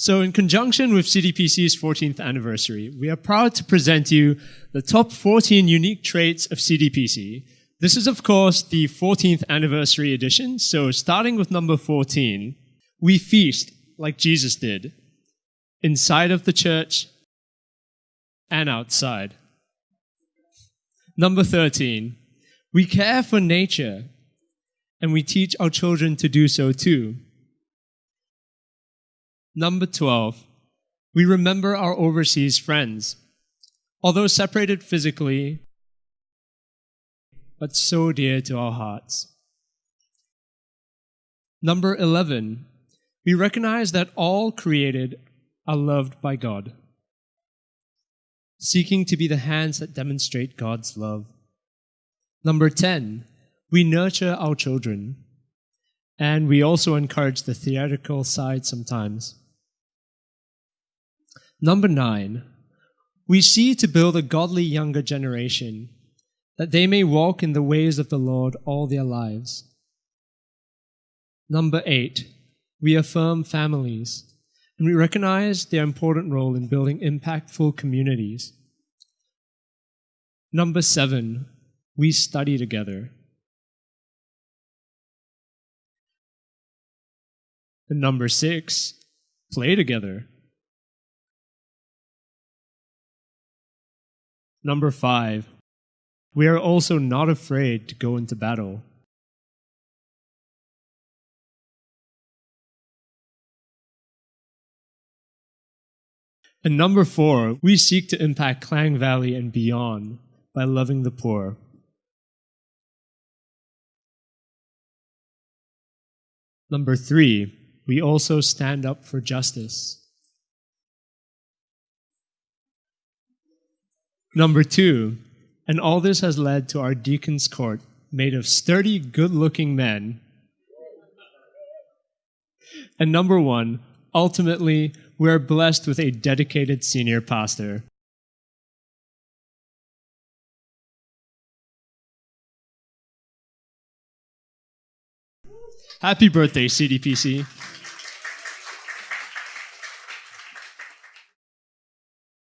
So, in conjunction with CDPC's 14th anniversary, we are proud to present you the top 14 unique traits of CDPC. This is, of course, the 14th anniversary edition. So, starting with number 14, we feast like Jesus did, inside of the church and outside. Number 13, we care for nature and we teach our children to do so too. Number 12, we remember our overseas friends. Although separated physically, but so dear to our hearts. Number 11, we recognize that all created are loved by God, seeking to be the hands that demonstrate God's love. Number 10, we nurture our children, and we also encourage the theatrical side sometimes. Number nine, we see to build a godly younger generation, that they may walk in the ways of the Lord all their lives. Number eight, we affirm families, and we recognize their important role in building impactful communities. Number seven, we study together. And number six, play together. Number five, we are also not afraid to go into battle. And number four, we seek to impact Klang Valley and beyond by loving the poor. Number three, we also stand up for justice. Number two, and all this has led to our deacon's court made of sturdy, good looking men. And number one, ultimately, we are blessed with a dedicated senior pastor. Happy birthday, CDPC.